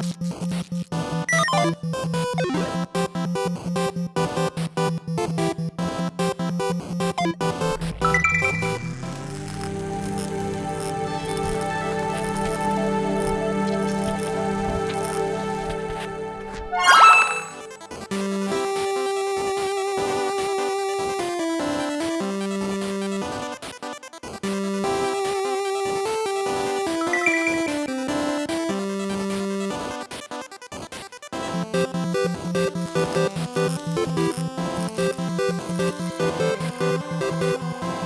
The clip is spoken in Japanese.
you Thank you.